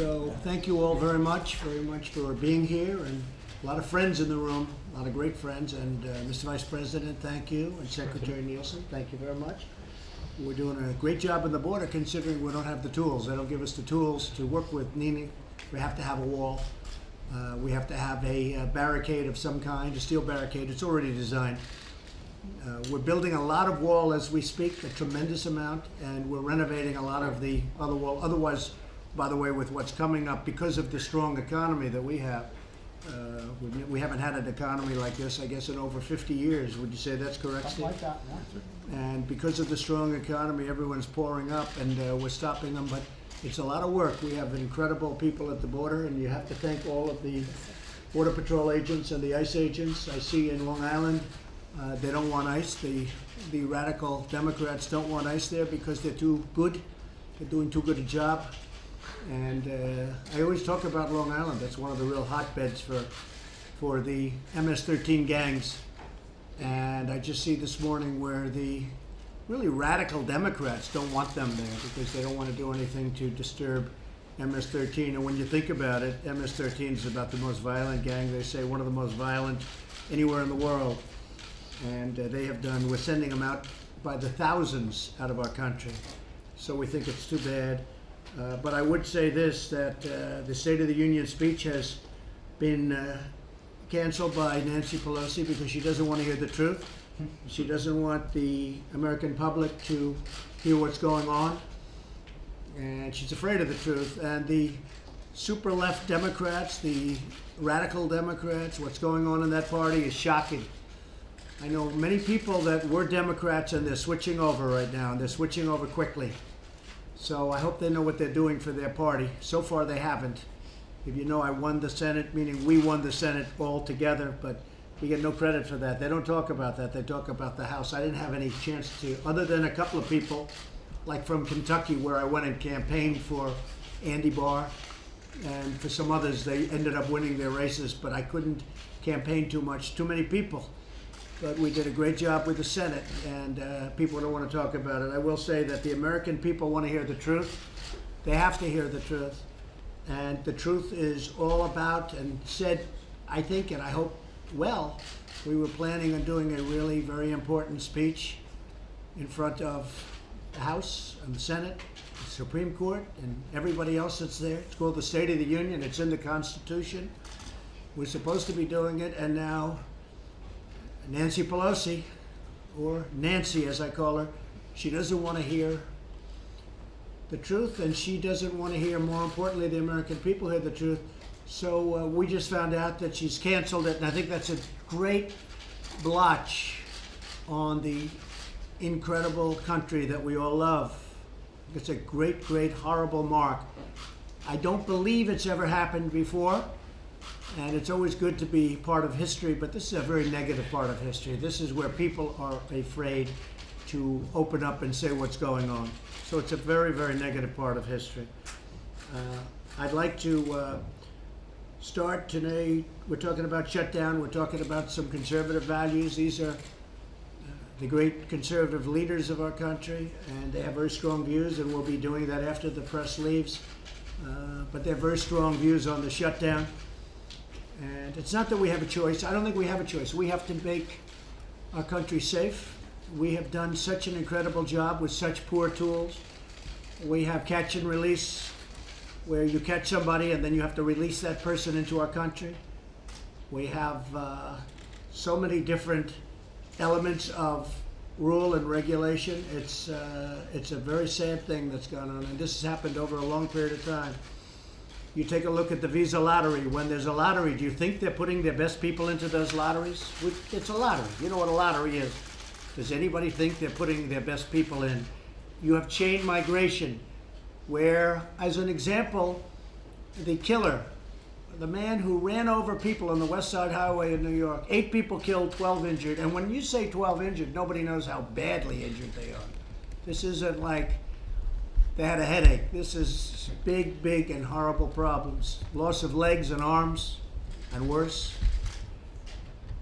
So thank you all very much, very much for being here, and a lot of friends in the room, a lot of great friends. And uh, Mr. Vice President, thank you, and Secretary Nielsen, thank you very much. We're doing a great job on the border considering we don't have the tools. They don't give us the tools to work with Nini. We have to have a wall. Uh, we have to have a uh, barricade of some kind, a steel barricade. It's already designed. Uh, we're building a lot of wall as we speak, a tremendous amount, and we're renovating a lot of the other wall. Otherwise, by the way, with what's coming up, because of the strong economy that we have, uh, we, we haven't had an economy like this, I guess, in over 50 years. Would you say that's correct, Something Steve? like that, yeah. And because of the strong economy, everyone's pouring up, and uh, we're stopping them. But it's a lot of work. We have incredible people at the border, and you have to thank all of the border patrol agents and the ICE agents. I see in Long Island, uh, they don't want ICE. The the radical Democrats don't want ICE there because they're too good. They're doing too good a job. And uh, I always talk about Long Island. That's one of the real hotbeds for for the MS-13 gangs. And I just see this morning where the really radical Democrats don't want them there because they don't want to do anything to disturb MS-13. And when you think about it, MS-13 is about the most violent gang. They say one of the most violent anywhere in the world. And uh, they have done. We're sending them out by the thousands out of our country. So we think it's too bad. Uh, but I would say this: that uh, the State of the Union speech has been uh, canceled by Nancy Pelosi because she doesn't want to hear the truth. She doesn't want the American public to hear what's going on. And she's afraid of the truth. And the super left Democrats, the radical Democrats, what's going on in that party is shocking. I know many people that were Democrats and they're switching over right now, and they're switching over quickly. So I hope they know what they're doing for their party. So far, they haven't. If you know, I won the Senate, meaning we won the Senate all together, but we get no credit for that. They don't talk about that. They talk about the House. I didn't have any chance to, other than a couple of people, like from Kentucky, where I went and campaigned for Andy Barr, and for some others, they ended up winning their races, but I couldn't campaign too much. Too many people. But we did a great job with the Senate, and uh, people don't want to talk about it. I will say that the American people want to hear the truth. They have to hear the truth. And the truth is all about, and said, I think, and I hope well, we were planning on doing a really very important speech in front of the House and the Senate, the Supreme Court, and everybody else that's there. It's called the State of the Union, it's in the Constitution. We're supposed to be doing it, and now Nancy Pelosi, or Nancy as I call her, she doesn't want to hear the truth, and she doesn't want to hear, more importantly, the American people hear the truth. So uh, we just found out that she's canceled it, and I think that's a great blotch on the incredible country that we all love. It's a great, great, horrible mark. I don't believe it's ever happened before, and it's always good to be part of history, but this is a very negative part of history. This is where people are afraid to open up and say what's going on. So it's a very, very negative part of history. Uh, I'd like to uh, start today. We're talking about shutdown. We're talking about some conservative values. These are uh, the great conservative leaders of our country, and they have very strong views, and we'll be doing that after the press leaves. Uh, but they have very strong views on the shutdown. And it's not that we have a choice. I don't think we have a choice. We have to make our country safe. We have done such an incredible job with such poor tools. We have catch and release, where you catch somebody and then you have to release that person into our country. We have uh, so many different elements of rule and regulation. It's uh, it's a very sad thing that's gone on, and this has happened over a long period of time. You take a look at the Visa lottery. When there's a lottery, do you think they're putting their best people into those lotteries? It's a lottery. You know what a lottery is. Does anybody think they're putting their best people in? You have chain migration, where, as an example, the killer, the man who ran over people on the West Side Highway in New York, eight people killed, 12 injured. And when you say 12 injured, nobody knows how badly injured they are. This isn't like they had a headache. This is big, big, and horrible problems. Loss of legs and arms, and worse.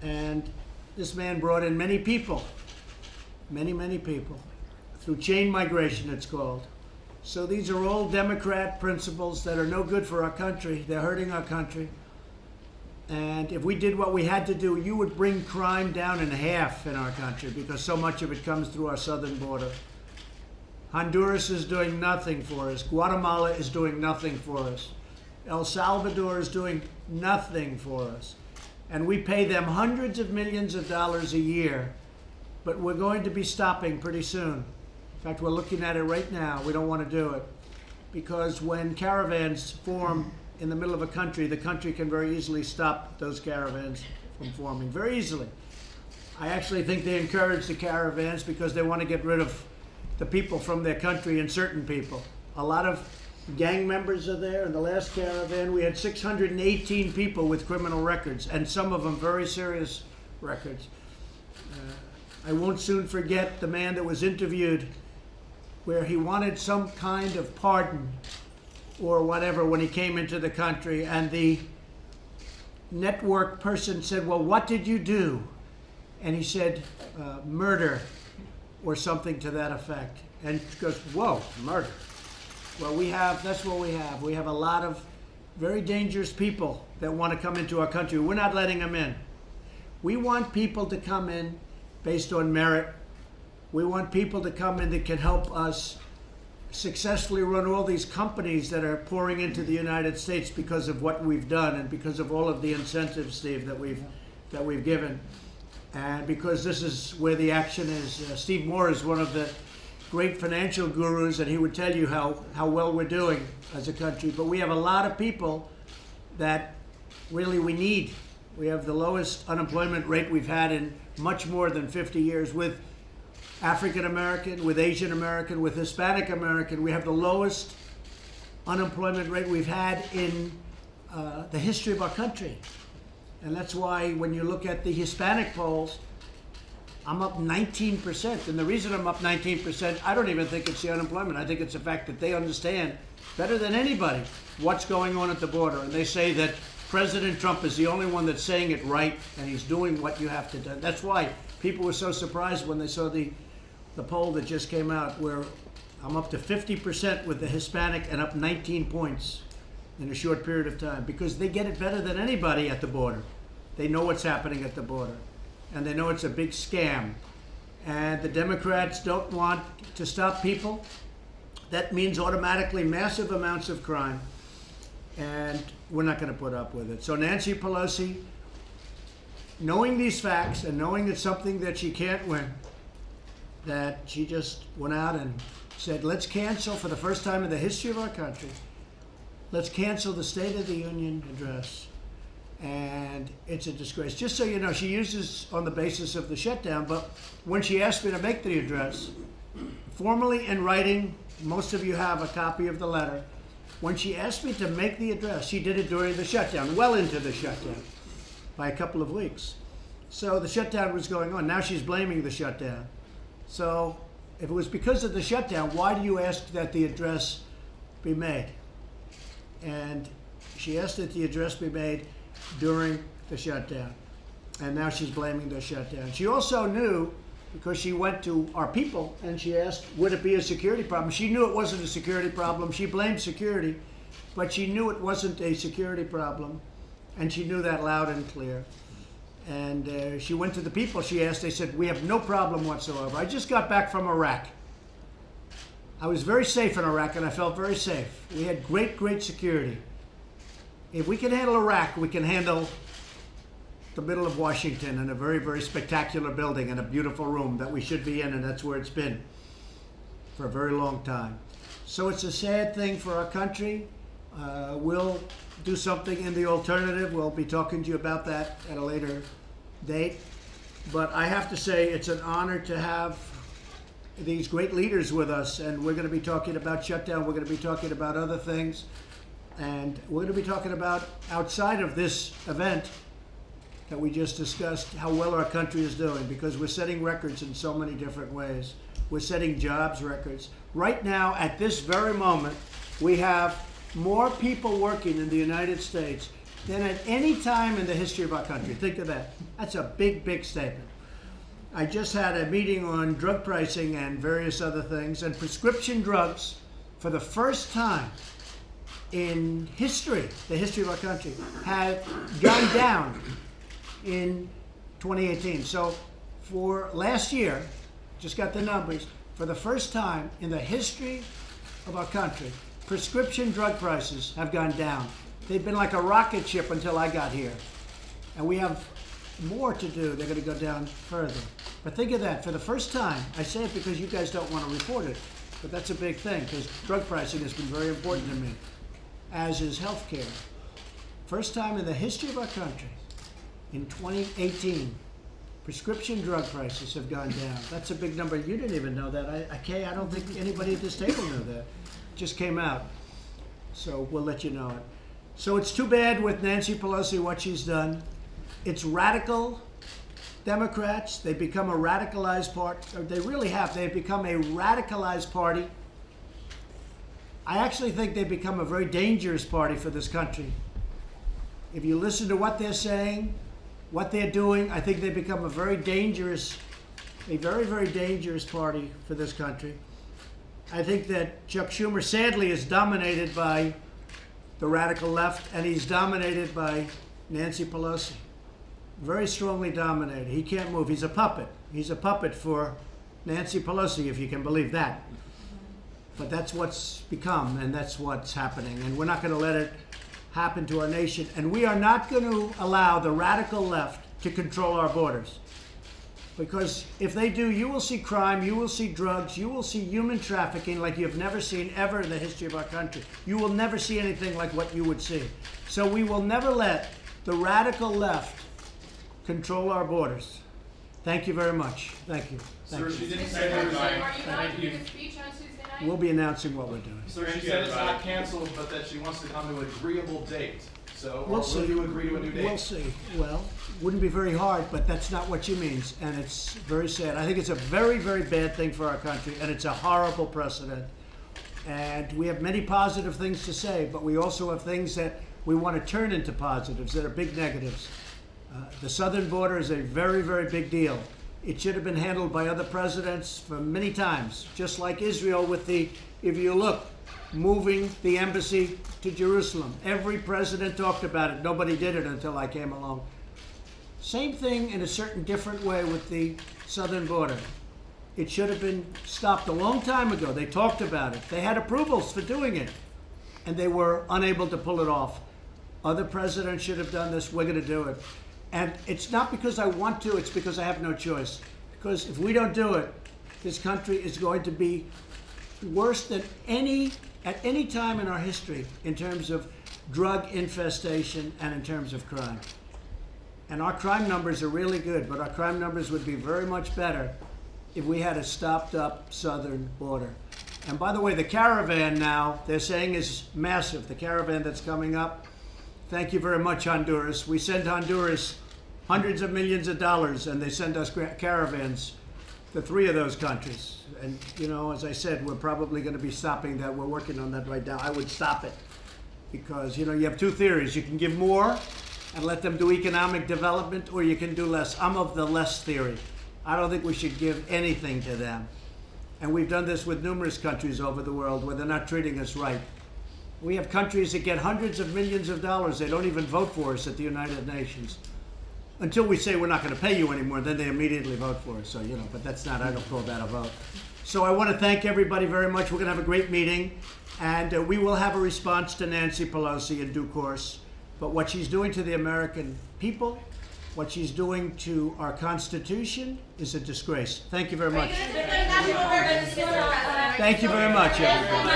And this man brought in many people, many, many people, through chain migration, it's called. So these are all Democrat principles that are no good for our country. They're hurting our country. And if we did what we had to do, you would bring crime down in half in our country because so much of it comes through our southern border. Honduras is doing nothing for us. Guatemala is doing nothing for us. El Salvador is doing nothing for us. And we pay them hundreds of millions of dollars a year, but we're going to be stopping pretty soon. In fact, we're looking at it right now. We don't want to do it. Because when caravans form in the middle of a country, the country can very easily stop those caravans from forming. Very easily. I actually think they encourage the caravans because they want to get rid of the people from their country and certain people. A lot of gang members are there. In the last caravan, we had 618 people with criminal records, and some of them very serious records. Uh, I won't soon forget the man that was interviewed where he wanted some kind of pardon or whatever when he came into the country, and the network person said, Well, what did you do? And he said, uh, Murder or something to that effect. And goes, Whoa, murder. Well, we have, that's what we have. We have a lot of very dangerous people that want to come into our country. We're not letting them in. We want people to come in based on merit. We want people to come in that can help us successfully run all these companies that are pouring into the United States because of what we've done and because of all of the incentives, Steve, that we've that we've given, and because this is where the action is. Uh, Steve Moore is one of the great financial gurus, and he would tell you how how well we're doing as a country. But we have a lot of people that really we need. We have the lowest unemployment rate we've had in much more than 50 years with African American, with Asian American, with Hispanic American. We have the lowest unemployment rate we've had in uh, the history of our country. And that's why when you look at the Hispanic polls, I'm up 19%. And the reason I'm up 19%, I don't even think it's the unemployment. I think it's the fact that they understand better than anybody what's going on at the border. And they say that President Trump is the only one that's saying it right and he's doing what you have to do. That's why people were so surprised when they saw the the poll that just came out where I'm up to 50% with the Hispanic and up 19 points in a short period of time because they get it better than anybody at the border. They know what's happening at the border and they know it's a big scam. And the Democrats don't want to stop people. That means automatically massive amounts of crime. And we're not going to put up with it. So, Nancy Pelosi, knowing these facts and knowing it's something that she can't win, that she just went out and said, let's cancel for the first time in the history of our country, let's cancel the State of the Union address. And it's a disgrace. Just so you know, she uses on the basis of the shutdown, but when she asked me to make the address, formally in writing, most of you have a copy of the letter. When she asked me to make the address, she did it during the shutdown, well into the shutdown, by a couple of weeks. So the shutdown was going on. Now she's blaming the shutdown. So if it was because of the shutdown, why do you ask that the address be made? And she asked that the address be made during the shutdown. And now she's blaming the shutdown. She also knew, because she went to our people and she asked, would it be a security problem? She knew it wasn't a security problem. She blamed security, but she knew it wasn't a security problem. And she knew that loud and clear. And uh, she went to the people she asked, they said, We have no problem whatsoever. I just got back from Iraq. I was very safe in Iraq and I felt very safe. We had great, great security. If we can handle Iraq, we can handle the middle of Washington in a very, very spectacular building and a beautiful room that we should be in, and that's where it's been for a very long time. So it's a sad thing for our country. Uh, we'll do something in the alternative. We'll be talking to you about that at a later date. But I have to say, it's an honor to have these great leaders with us, and we're going to be talking about shutdown. We're going to be talking about other things, and we're going to be talking about outside of this event that we just discussed how well our country is doing because we're setting records in so many different ways. We're setting jobs records. Right now, at this very moment, we have more people working in the United States than at any time in the history of our country. Think of that. That's a big, big statement. I just had a meeting on drug pricing and various other things, and prescription drugs for the first time in history, the history of our country, have gone down in 2018. So for last year, just got the numbers, for the first time in the history of our country, prescription drug prices have gone down. They've been like a rocket ship until I got here. And we have more to do. They're going to go down further. But think of that. For the first time, I say it because you guys don't want to report it, but that's a big thing because drug pricing has been very important to me, as is health care. First time in the history of our country, in 2018, prescription drug prices have gone down. That's a big number. You didn't even know that. I, I, Kay, I don't think anybody at this table knew that. Just came out. So we'll let you know it. So it's too bad with Nancy Pelosi what she's done. It's radical Democrats. They become a radicalized party. They really have. They've become a radicalized party. I actually think they've become a very dangerous party for this country. If you listen to what they're saying, what they're doing, I think they've become a very dangerous, a very, very dangerous party for this country. I think that Chuck Schumer sadly is dominated by the radical left, and he's dominated by Nancy Pelosi. Very strongly dominated. He can't move. He's a puppet. He's a puppet for Nancy Pelosi, if you can believe that. But that's what's become, and that's what's happening. And we're not going to let it happen to our nation. And we are not going to allow the radical left to control our borders. Because if they do, you will see crime, you will see drugs, you will see human trafficking like you've never seen ever in the history of our country. You will never see anything like what you would see. So we will never let the radical left control our borders. Thank you very much. Thank you. Thank Sir, you. she didn't say President, everybody. are you going Thank to you. give a speech on Tuesday night? We'll be announcing what we're doing. Sir, she said it's not canceled, but that she wants to come to an agreeable date. So, We'll or see. will you agree to a new date? We'll see. Well, wouldn't be very hard, but that's not what she means, and it's very sad. I think it's a very, very bad thing for our country, and it's a horrible precedent. And we have many positive things to say, but we also have things that we want to turn into positives that are big negatives. Uh, the southern border is a very, very big deal. It should have been handled by other presidents for many times, just like Israel with the, if you look, moving the embassy to Jerusalem. Every president talked about it. Nobody did it until I came along. Same thing in a certain different way with the southern border. It should have been stopped a long time ago. They talked about it. They had approvals for doing it, and they were unable to pull it off. Other presidents should have done this. We're going to do it. And it's not because I want to, it's because I have no choice. Because if we don't do it, this country is going to be worse than any at any time in our history in terms of drug infestation and in terms of crime. And our crime numbers are really good, but our crime numbers would be very much better if we had a stopped up southern border. And by the way, the caravan now, they're saying is massive. The caravan that's coming up. Thank you very much, Honduras. We send Honduras hundreds of millions of dollars, and they send us caravans to three of those countries. And, you know, as I said, we're probably going to be stopping that. We're working on that right now. I would stop it because, you know, you have two theories. You can give more and let them do economic development, or you can do less. I'm of the less theory. I don't think we should give anything to them. And we've done this with numerous countries over the world where they're not treating us right. We have countries that get hundreds of millions of dollars. They don't even vote for us at the United Nations. Until we say we're not going to pay you anymore, then they immediately vote for us. So, you know, but that's not, I don't call that a vote. So I want to thank everybody very much. We're going to have a great meeting. And uh, we will have a response to Nancy Pelosi in due course. But what she's doing to the American people, what she's doing to our Constitution is a disgrace. Thank you very much. Thank you very much, everybody.